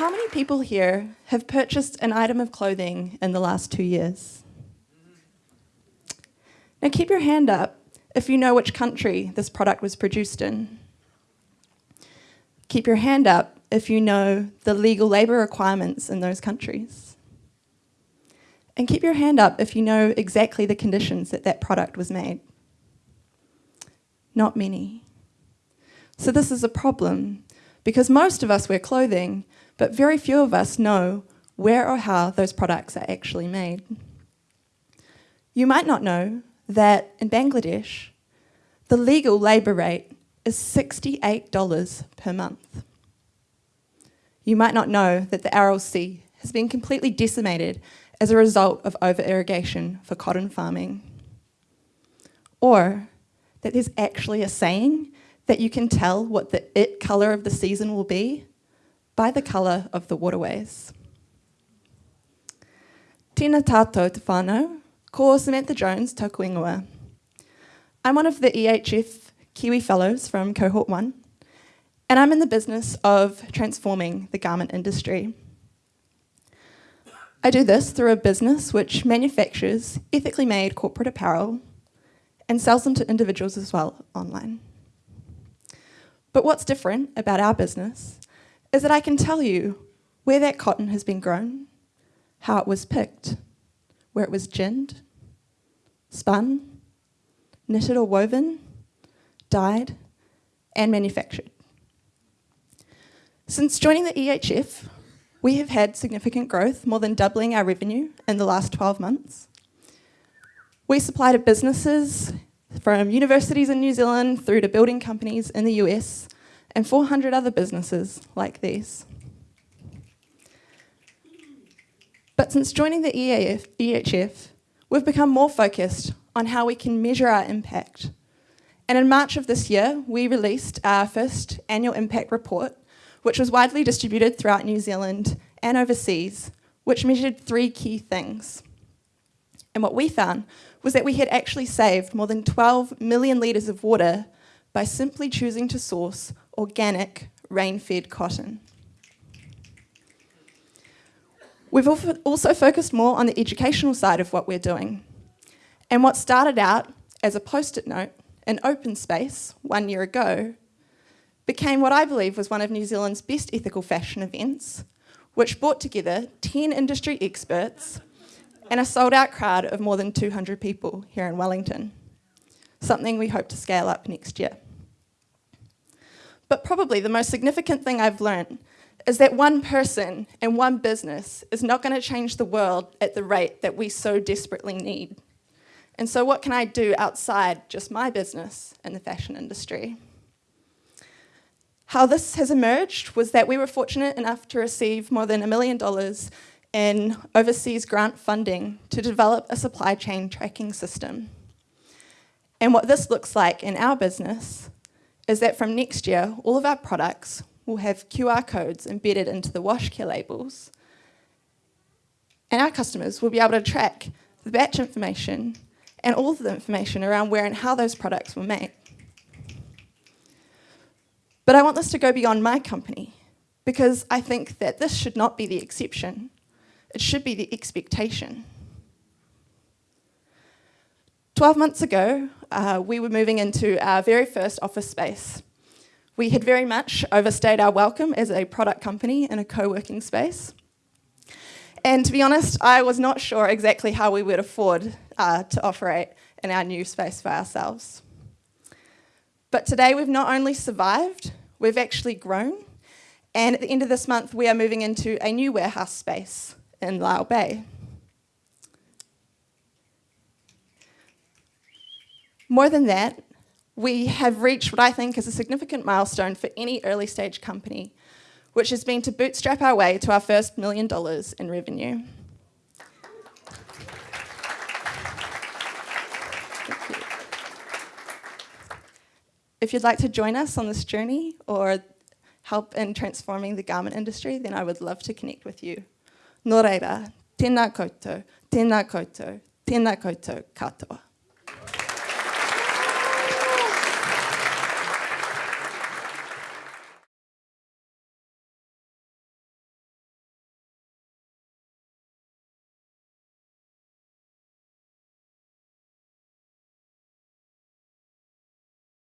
How many people here have purchased an item of clothing in the last two years? Now keep your hand up if you know which country this product was produced in. Keep your hand up if you know the legal labour requirements in those countries. And keep your hand up if you know exactly the conditions that that product was made. Not many. So this is a problem because most of us wear clothing, but very few of us know where or how those products are actually made. You might not know that in Bangladesh, the legal labour rate is $68 per month. You might not know that the Aral Sea has been completely decimated as a result of over-irrigation for cotton farming. Or that there's actually a saying that you can tell what the it colour of the season will be by the colour of the waterways. Tina tato te whānau, ko Samantha Jones tauku ingoa. I'm one of the EHF Kiwi Fellows from Cohort 1, and I'm in the business of transforming the garment industry. I do this through a business which manufactures ethically made corporate apparel and sells them to individuals as well online. But what's different about our business is that I can tell you where that cotton has been grown, how it was picked, where it was ginned, spun, knitted or woven, dyed, and manufactured. Since joining the EHF, we have had significant growth, more than doubling our revenue in the last 12 months. We supply to businesses from universities in New Zealand through to building companies in the US and 400 other businesses like these. But since joining the EAF, EHF, we've become more focused on how we can measure our impact. And in March of this year, we released our first annual impact report, which was widely distributed throughout New Zealand and overseas, which measured three key things. And what we found was that we had actually saved more than 12 million litres of water by simply choosing to source organic, rain-fed cotton. We've also focused more on the educational side of what we're doing. And what started out as a post-it note, an open space, one year ago, became what I believe was one of New Zealand's best ethical fashion events, which brought together 10 industry experts and a sold out crowd of more than 200 people here in Wellington, something we hope to scale up next year. But probably the most significant thing I've learned is that one person and one business is not going to change the world at the rate that we so desperately need. And so what can I do outside just my business in the fashion industry? How this has emerged was that we were fortunate enough to receive more than a million dollars in overseas grant funding to develop a supply chain tracking system. And what this looks like in our business is that from next year, all of our products will have QR codes embedded into the wash care labels. And our customers will be able to track the batch information and all of the information around where and how those products were made. But I want this to go beyond my company because I think that this should not be the exception. It should be the expectation. 12 months ago, uh, we were moving into our very first office space. We had very much overstayed our welcome as a product company in a co-working space. And to be honest, I was not sure exactly how we would afford uh, to operate in our new space for ourselves. But today we've not only survived, we've actually grown. And at the end of this month, we are moving into a new warehouse space in Lyall Bay. More than that, we have reached what I think is a significant milestone for any early stage company, which has been to bootstrap our way to our first million dollars in revenue. If you'd like to join us on this journey or help in transforming the garment industry, then I would love to connect with you. Nō reira, tēnā koutou, tēnā koutou, tēnā koutou katoa.